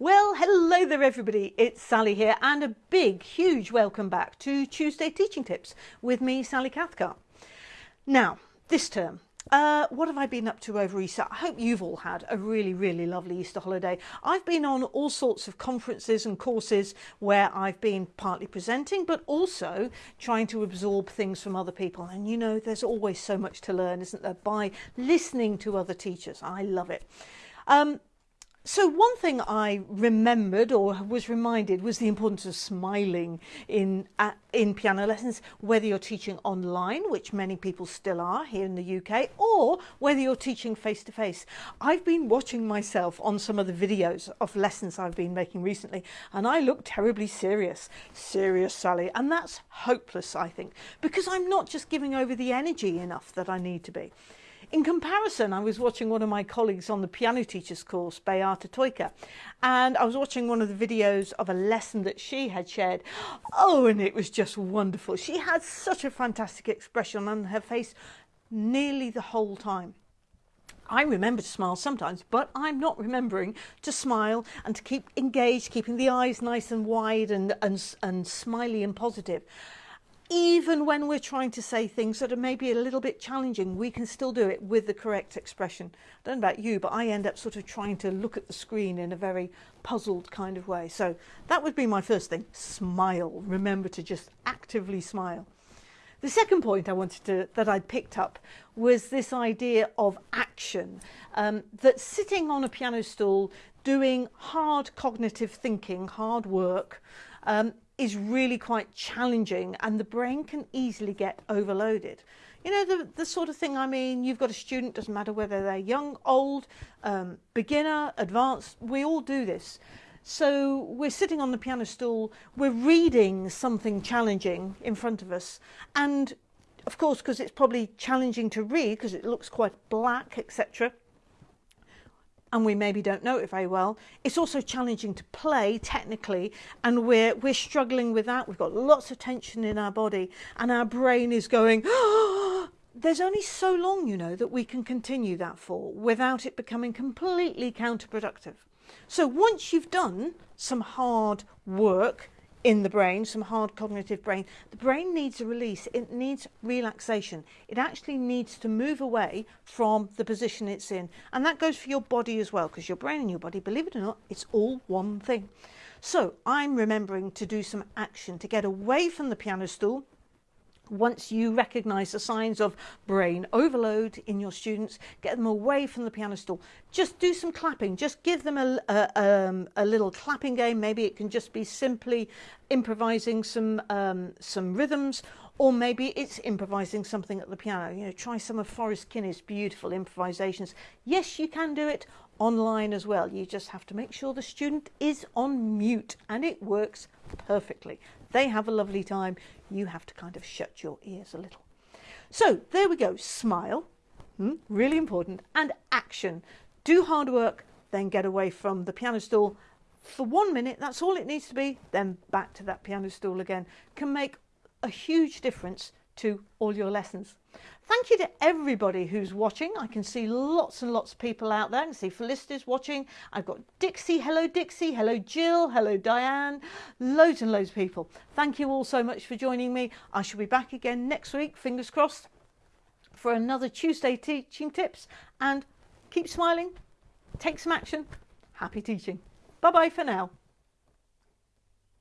Well, hello there everybody, it's Sally here and a big, huge welcome back to Tuesday Teaching Tips with me, Sally Cathcart. Now, this term, uh, what have I been up to over Easter? I hope you've all had a really, really lovely Easter holiday. I've been on all sorts of conferences and courses where I've been partly presenting, but also trying to absorb things from other people. And you know, there's always so much to learn, isn't there, by listening to other teachers. I love it. Um, so one thing I remembered or was reminded was the importance of smiling in uh, in piano lessons, whether you're teaching online, which many people still are here in the UK, or whether you're teaching face to face. I've been watching myself on some of the videos of lessons I've been making recently, and I look terribly serious, serious Sally, and that's hopeless, I think, because I'm not just giving over the energy enough that I need to be. In comparison, I was watching one of my colleagues on the piano teachers course, Beata Toika, and I was watching one of the videos of a lesson that she had shared. Oh, and it was just wonderful. She had such a fantastic expression on her face nearly the whole time. I remember to smile sometimes, but I'm not remembering to smile and to keep engaged, keeping the eyes nice and wide and, and, and smiley and positive even when we're trying to say things that are maybe a little bit challenging, we can still do it with the correct expression. I don't know about you, but I end up sort of trying to look at the screen in a very puzzled kind of way. So that would be my first thing, smile. Remember to just actively smile. The second point I wanted to, that I picked up was this idea of action, um, that sitting on a piano stool, doing hard cognitive thinking, hard work, um, is really quite challenging and the brain can easily get overloaded. You know, the, the sort of thing, I mean, you've got a student, doesn't matter whether they're young, old, um, beginner, advanced, we all do this. So we're sitting on the piano stool, we're reading something challenging in front of us and of course because it's probably challenging to read because it looks quite black etc and we maybe don't know it very well. It's also challenging to play technically and we're, we're struggling with that. We've got lots of tension in our body and our brain is going, there's only so long, you know, that we can continue that for without it becoming completely counterproductive. So once you've done some hard work, in the brain, some hard cognitive brain. The brain needs a release, it needs relaxation. It actually needs to move away from the position it's in. And that goes for your body as well, because your brain and your body, believe it or not, it's all one thing. So I'm remembering to do some action to get away from the piano stool, once you recognize the signs of brain overload in your students, get them away from the piano stool. Just do some clapping. Just give them a, a, um, a little clapping game. Maybe it can just be simply improvising some, um, some rhythms or maybe it's improvising something at the piano. You know, try some of Forrest Kinney's beautiful improvisations. Yes, you can do it online as well. You just have to make sure the student is on mute and it works perfectly. They have a lovely time. You have to kind of shut your ears a little. So there we go. Smile, hmm, really important, and action. Do hard work, then get away from the piano stool for one minute. That's all it needs to be. Then back to that piano stool again. Can make a huge difference to all your lessons. Thank you to everybody who's watching. I can see lots and lots of people out there. I can see Felicity's watching. I've got Dixie. Hello, Dixie. Hello, Jill. Hello, Diane. Loads and loads of people. Thank you all so much for joining me. I shall be back again next week, fingers crossed, for another Tuesday teaching tips. And keep smiling. Take some action. Happy teaching. Bye-bye for now.